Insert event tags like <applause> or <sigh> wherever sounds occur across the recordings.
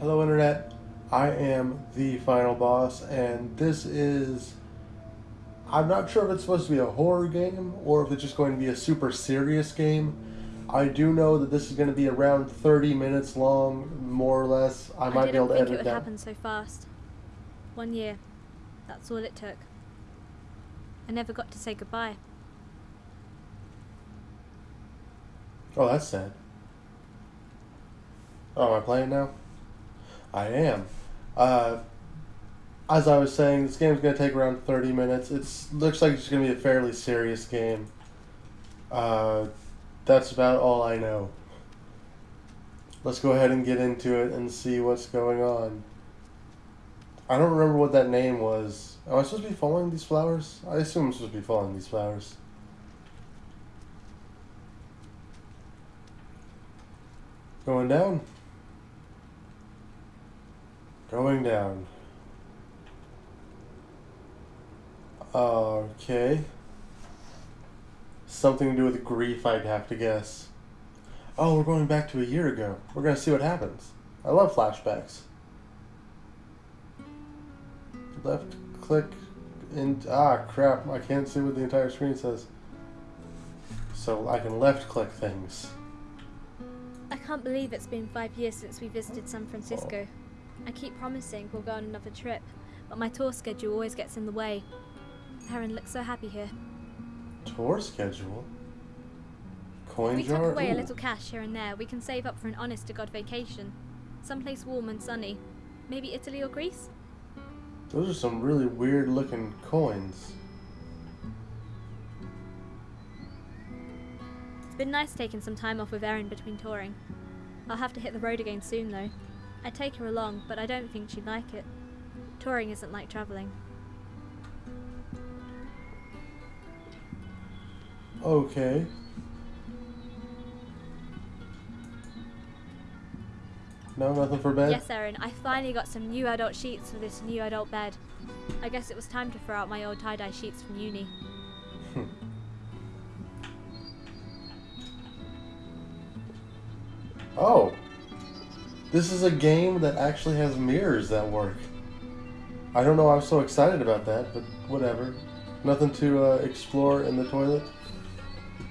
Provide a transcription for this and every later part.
Hello, Internet. I am the final boss, and this is. I'm not sure if it's supposed to be a horror game or if it's just going to be a super serious game. I do know that this is going to be around 30 minutes long, more or less. I might I be able to edit it would down. happen so fast. One year. That's all it took. I never got to say goodbye. Oh, that's sad. Oh, am I playing now? I am. Uh, as I was saying, this game's going to take around 30 minutes. It looks like it's going to be a fairly serious game. Uh, that's about all I know. Let's go ahead and get into it and see what's going on. I don't remember what that name was. Am I supposed to be following these flowers? I assume I'm supposed to be following these flowers. Going down. Going down. Okay. Something to do with grief, I'd have to guess. Oh, we're going back to a year ago. We're gonna see what happens. I love flashbacks. Left click and ah crap, I can't see what the entire screen says. So I can left click things. I can't believe it's been five years since we visited San Francisco. I keep promising we'll go on another trip, but my tour schedule always gets in the way. Erin looks so happy here. Tour schedule. Coin If we jar. tuck away a little cash here and there, we can save up for an honest to God vacation. Someplace warm and sunny. Maybe Italy or Greece? Those are some really weird looking coins. It's been nice taking some time off with Erin between touring. I'll have to hit the road again soon though. I'd take her along, but I don't think she'd like it. Touring isn't like travelling. Okay. No, nothing for bed. Yes, Erin, I finally got some new adult sheets for this new adult bed. I guess it was time to throw out my old tie-dye sheets from uni. This is a game that actually has mirrors that work. I don't know why I'm so excited about that, but whatever. Nothing to uh, explore in the toilet.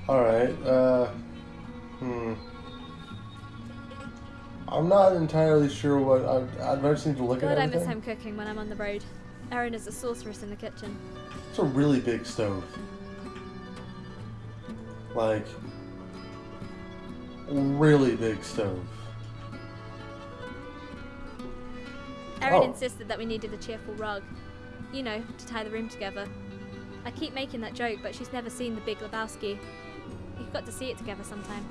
Alright, uh. Hmm. I'm not entirely sure what. I, I'd just need to look God, at I miss home cooking when I'm on the road. Erin is a sorceress in the kitchen. It's a really big stove. Like, really big stove. Erin Oh. insisted that we needed a cheerful rug. You know, to tie the room together. I keep making that joke, but she's never seen The Big Lebowski. We've got to see it together sometime.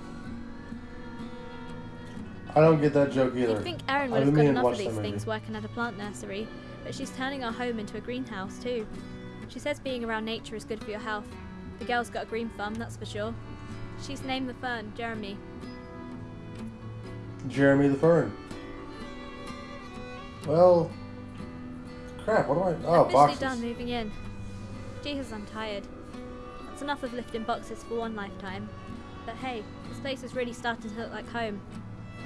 I don't get that joke either. You'd think Erin would have got enough of these things working at a plant nursery, but she's turning our home into a greenhouse too. She says being around nature is good for your health. The girl's got a green thumb, that's for sure. She's named the fern Jeremy. Jeremy the Fern. Well, crap. What do I? Oh, Officially boxes. done moving in. Jesus, I'm tired. That's enough of lifting boxes for one lifetime. But hey, this place is really starting to look like home.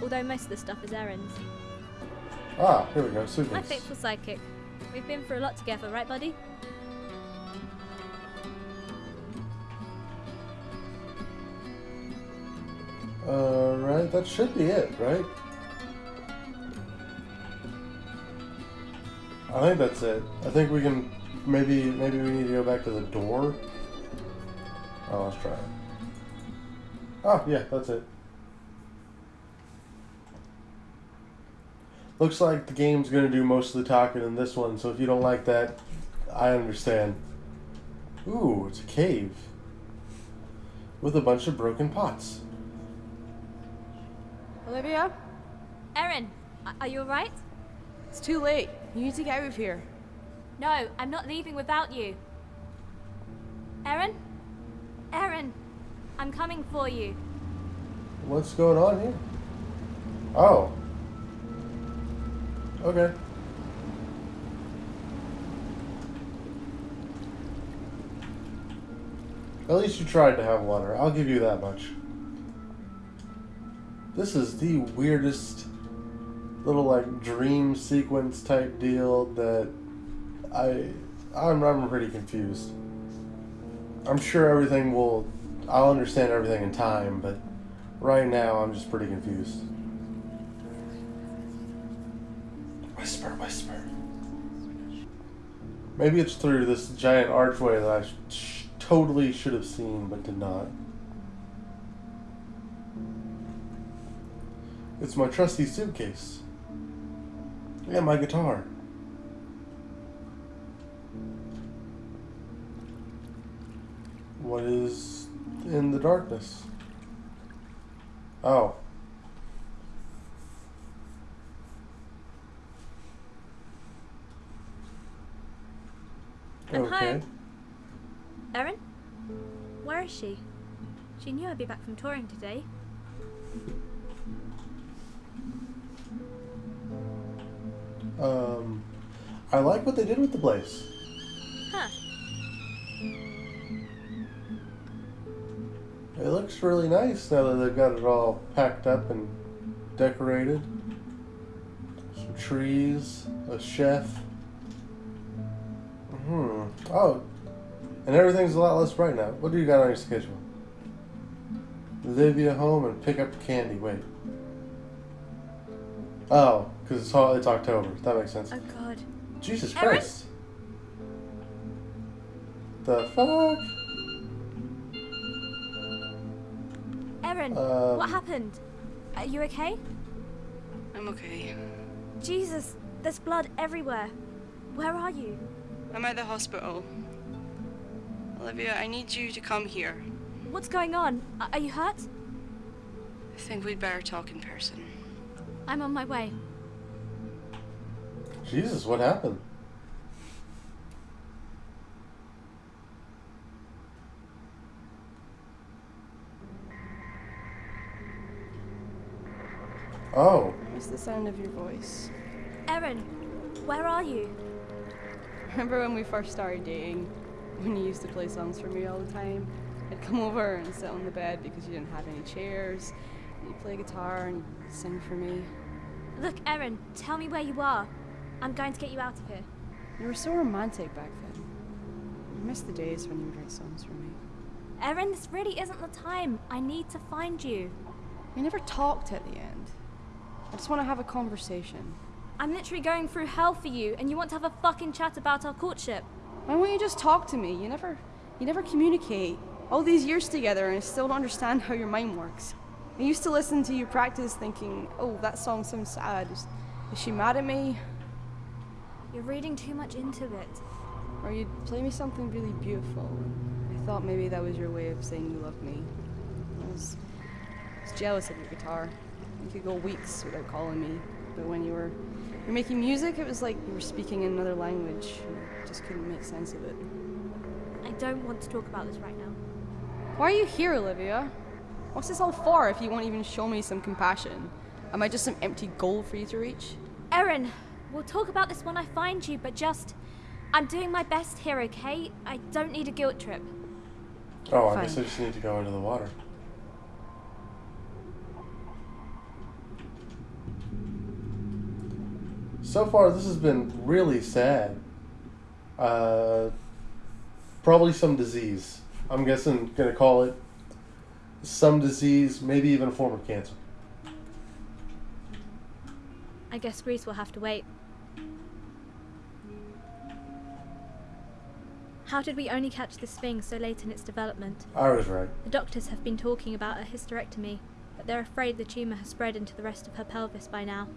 Although most of the stuff is errands. Ah, here we go. My Suitcase. faithful sidekick. We've been through a lot together, right, buddy? Uh, right. That should be it, right? I think that's it. I think we can. Maybe, maybe we need to go back to the door. Oh, let's try it. Oh, yeah, that's it. Looks like the game's gonna do most of the talking in this one, so if you don't like that, I understand. Ooh, it's a cave. With a bunch of broken pots. Olivia? Erin, are you alright? It's too late. You need to get out of here. No, I'm not leaving without you. Erin? Erin, I'm coming for you. What's going on here? Oh. Okay. At least you tried to have water. I'll give you that much. This is the weirdest little like dream sequence type deal that I I'm I'm pretty confused. I'm sure everything will I'll understand everything in time, but right now I'm just pretty confused. Whisper, whisper. Maybe it's through this giant archway that I sh- totally should have seen but did not. It's my trusty suitcase. And my guitar. What is in the darkness? Oh. I'm home. Erin? Where is she? She knew I'd be back from touring today. Um, I like what they did with the place. Huh. It looks really nice now that they've got it all packed up and decorated. Some trees, a chef. Hmm. Oh, and everything's a lot less bright now. What do you got on your schedule? Livia home and pick up candy. Wait. Oh, because it's, all- it's October. That makes sense. Oh god. Jesus Erin? Christ. The fuck? Erin, Um, what happened? Are you okay? I'm okay. Jesus, there's blood everywhere. Where are you? I'm at the hospital. Olivia, I need you to come here. What's going on? Are you hurt? I think we'd better talk in person. I'm on my way. Jesus, what happened? Oh, I miss the sound of your voice. Erin, where are you? Remember when we first started dating? When you used to play songs for me all the time? I'd come over and sit on the bed because you didn't have any chairs. You'd play guitar and sing for me. Look, Erin, tell me where you are. I'm going to get you out of here. You were so romantic back then. I miss the days when you would write songs for me. Erin, this really isn't the time. I need to find you. We never talked at the end. I just want to have a conversation. I'm literally going through hell for you, and you want to have a fucking chat about our courtship. Why won't you just talk to me? You never, you never communicate. All these years together, and I still don't understand how your mind works. I used to listen to you practice, thinking, "Oh, that song sounds sad. Is, is she mad at me?" You're reading too much into it. Or you'd play me something really beautiful. I thought maybe that was your way of saying you love me. I was, I was jealous of your guitar. You could go weeks without calling me, but when you were you're making music, it was like you were speaking in another language. I just couldn't make sense of it. I don't want to talk about this right now. Why are you here, Olivia? What's this all for if you won't even show me some compassion? Am I just some empty goal for you to reach? Erin, we'll talk about this when I find you, but just. I'm doing my best here, okay? I don't need a guilt trip. oh, I guess I just need to go into the water. So far, this has been really sad. Uh, probably some disease. I'm guessing gonna call it some disease, maybe even a form of cancer. I guess Greece will have to wait. How did we only catch this thing so late in its development? I was right. The doctors have been talking about a hysterectomy, but they're afraid the tumour has spread into the rest of her pelvis by now.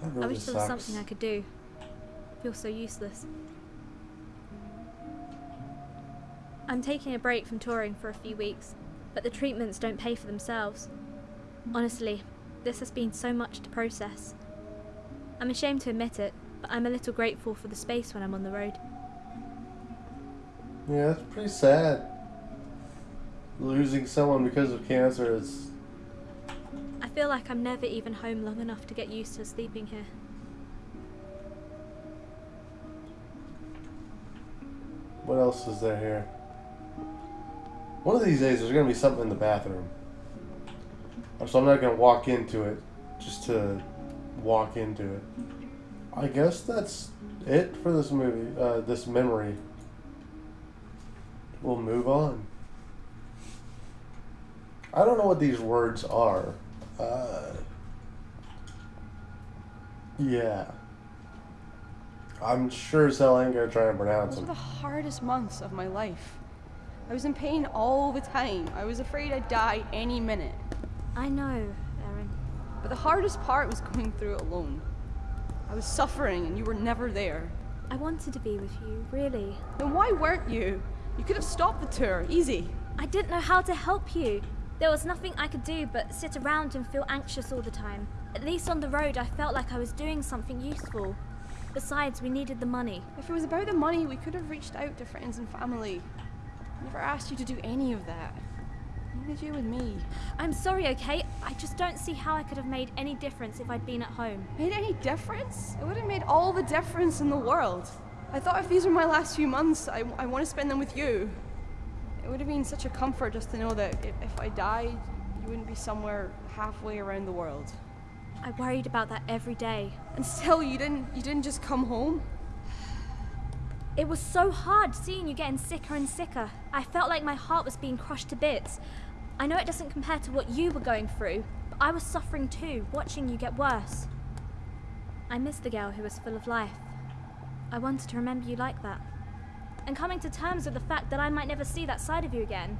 That I really wish there was sucks. something I could do. I feel so useless. I'm taking a break from touring for a few weeks, but the treatments don't pay for themselves. Honestly, this has been so much to process. I'm ashamed to admit it, but I'm a little grateful for the space when I'm on the road. Yeah, that's pretty sad. Losing someone because of cancer is. I feel like I'm never even home long enough to get used to sleeping here. What else is there here? One of these days, there's gonna be something in the bathroom. So I'm not gonna walk into it just to walk into it. I guess that's it for this movie, uh, this memory. We'll move on. I don't know what these words are. Uh, yeah. I'm sure as hell I ain't gonna try and pronounce Those were them. the hardest months of my life. I was in pain all the time. I was afraid I'd die any minute. I know, Erin. But the hardest part was going through it alone. I was suffering and you were never there. I wanted to be with you, really. Then why weren't you? You could have stopped the tour, easy. I didn't know how to help you. There was nothing I could do but sit around and feel anxious all the time. At least on the road, I felt like I was doing something useful. Besides, we needed the money. If it was about the money, we could have reached out to friends and family. I never asked you to do any of that. Neither did you with me. I'm sorry, okay? I just don't see how I could have made any difference if I'd been at home. Made any difference? It would have made all the difference in the world. I thought if these were my last few months, I, I want to spend them with you. It would have been such a comfort just to know that if, I died, you wouldn't be somewhere halfway around the world. I worried about that every day. And still, you didn't you didn't just come home. It was so hard seeing you getting sicker and sicker. I felt like my heart was being crushed to bits. I know it doesn't compare to what you were going through, but I was suffering too, watching you get worse. I missed the girl who was full of life. I wanted to remember you like that. And coming to terms with the fact that I might never see that side of you again.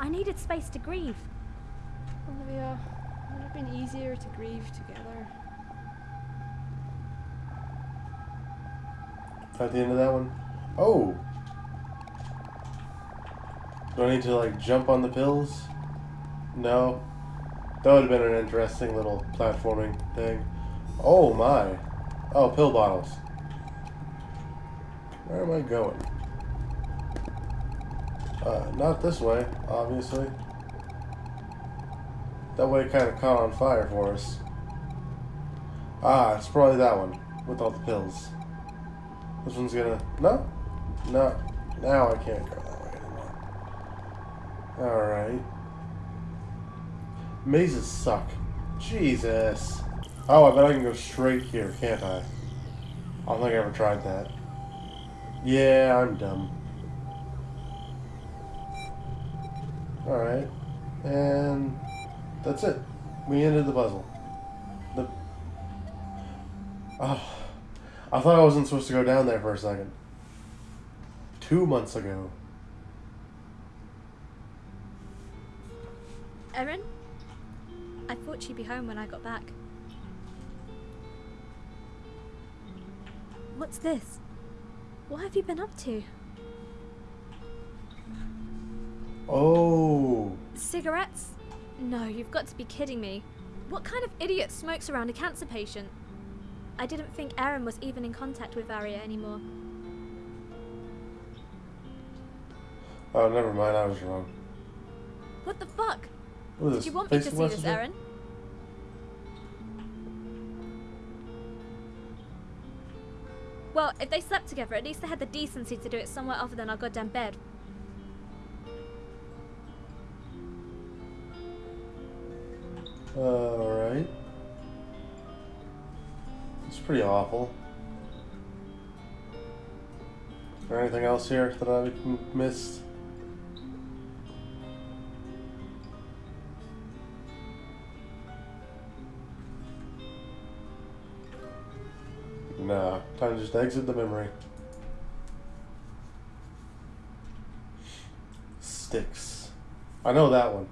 I needed space to grieve. Olivia, it would have been easier to grieve together. At the end of that one? Oh! Do I need to, like, jump on the pills? No. That would have been an interesting little platforming thing. Oh my. Oh, pill bottles. Where am I going? Uh, not this way, obviously. That way kind of caught on fire for us. Ah, it's probably that one, with all the pills. This one's gonna. No? No. Now I can't go that way anymore. Alright. Mazes suck. Jesus. Oh, I bet I can go straight here, can't I? I don't think I ever tried that. Yeah, I'm dumb. Alright. And that's it. We ended the puzzle. The. Oh. I thought I wasn't supposed to go down there for a second. Two months ago. Erin? I thought she'd be home when I got back. What's this? What have you been up to? Oh. Cigarettes? No, you've got to be kidding me. What kind of idiot smokes around a cancer patient? I didn't think Erin was even in contact with Aria anymore. Oh, never mind. I was wrong. What the fuck? What Did this? you want me to see this, Messenger? Well, if they slept together, at least they had the decency to do it somewhere other than our goddamn bed. Alright. It's pretty awful. Is there anything else here that I missed? Nah, time to just exit the memory. Styx. I know that one.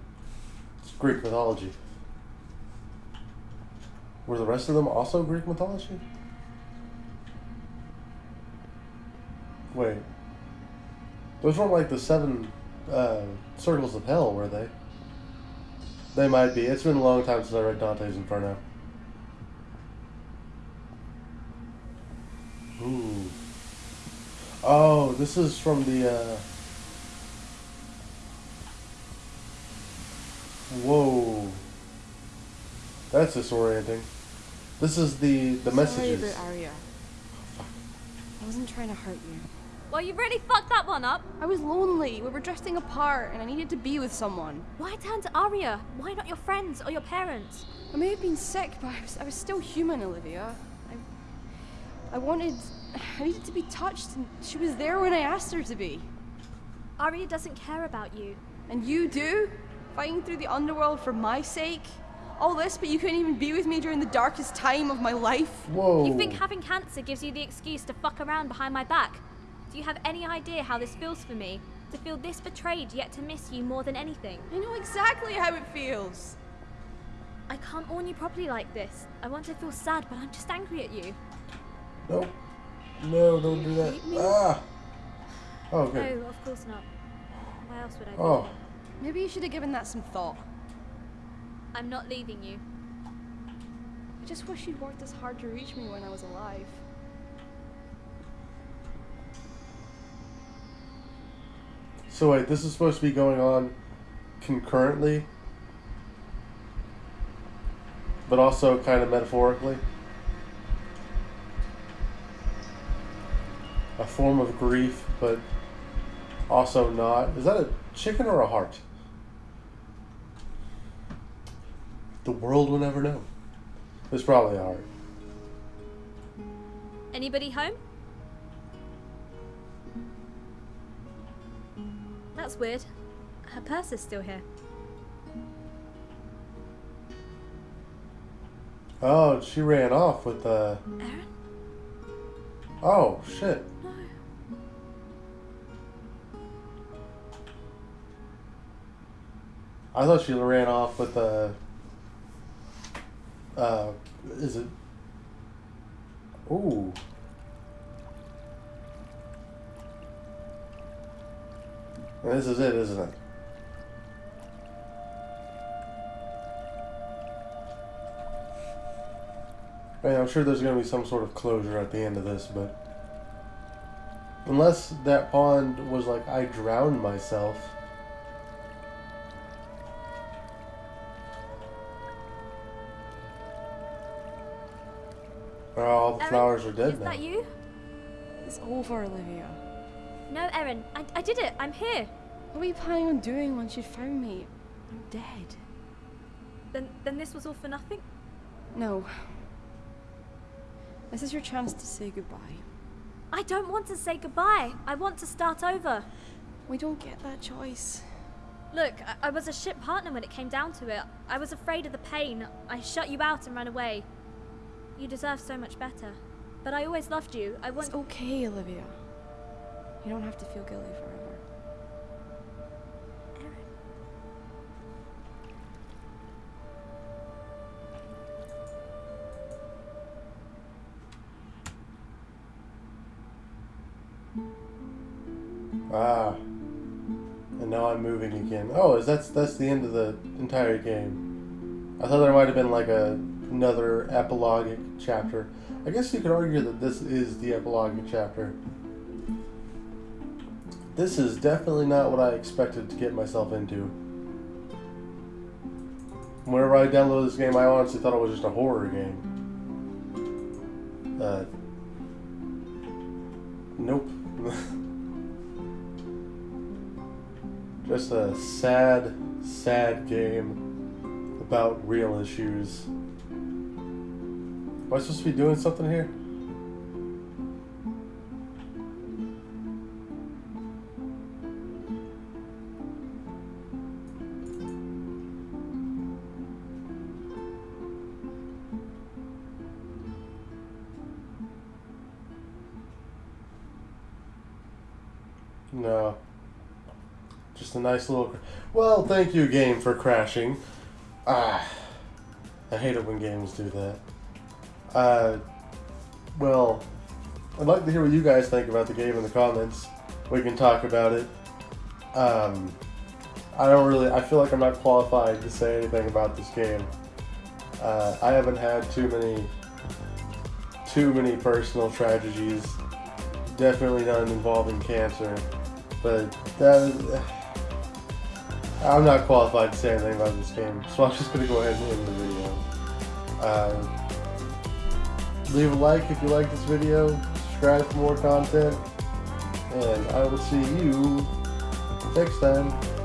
It's Greek mythology. Were the rest of them also Greek mythology? Wait. Those weren't like the seven uh, circles of hell, were they? They might be. It's been a long time since I read Dante's Inferno. Ooh. Oh, this is from the. Uh... Whoa. That's disorienting. This is the the Sorry messages. about Arya. I wasn't trying to hurt you. Well, you really fucked that one up. I was lonely. We were drifting apart, and I needed to be with someone. Why turn to Arya? Why not your friends or your parents? I may have been sick, but I was, I was still human, Olivia. I, I wanted. I needed to be touched, and she was there when I asked her to be. Arya doesn't care about you. And you do? Fighting through the underworld for my sake? All this, but you couldn't even be with me during the darkest time of my life? Whoa. You think having cancer gives you the excuse to fuck around behind my back? Do you have any idea how this feels for me? To feel this betrayed yet to miss you more than anything? I know exactly how it feels. I can't warn you properly like this. I want to feel sad, but I'm just angry at you. Nope. No, don't do that. Ah. Oh, okay. No, of course not. Why else would I be Oh. Maybe you should have given that some thought. I'm not leaving you. I just wish you'd worked as hard to reach me when I was alive. So wait, this is supposed to be going on concurrently, but also kind of metaphorically. Form of grief, but also not. Is that a chicken or a heart? The world will never know. It's probably a heart. Anybody home? That's weird. Her purse is still here. Oh, she ran off with uh, the. Erin? Oh shit. No. I thought she ran off with the. Uh, is it? Ooh. This is it, isn't it? I I'm sure there's going to be some sort of closure at the end of this, but. Unless that pond was like, I drowned myself. Erin, flowers are dead Is now. that you? It's over, Olivia. No, Erin. I, I did it. I'm here. What were you planning on doing once you found me? I'm dead. Then, then this was all for nothing? No. This is your chance to say goodbye. I don't want to say goodbye. I want to start over. We don't get that choice. Look, I, I was a shit partner when it came down to it. I was afraid of the pain. I shut you out and ran away. You deserve so much better. But I always loved you. I want. It's okay, Olivia. You don't have to feel guilty forever. Erin. Ah. And now I'm moving again. Oh, is that's that's the end of the entire game. I thought there might have been like a another epilogic chapter. I guess you could argue that this is the epilogic chapter. This is definitely not what I expected to get myself into. Whenever I downloaded this game, I honestly thought it was just a horror game. Uh, nope. <laughs> Just a sad, sad game about real issues. Am I supposed to be doing something here? No. Just a nice little. Well, thank you, game, for crashing. Ah, I hate it when games do that. Uh, well, I'd like to hear what you guys think about the game in the comments. We can talk about it. Um, I don't really. I feel like I'm not qualified to say anything about this game. Uh, I haven't had too many, too many personal tragedies. Definitely none involving cancer. But that. I'm not qualified to say anything about this game, so I'm just gonna go ahead and end the video. Uh, leave a like if you like this video, subscribe for more content, and I will see you next time.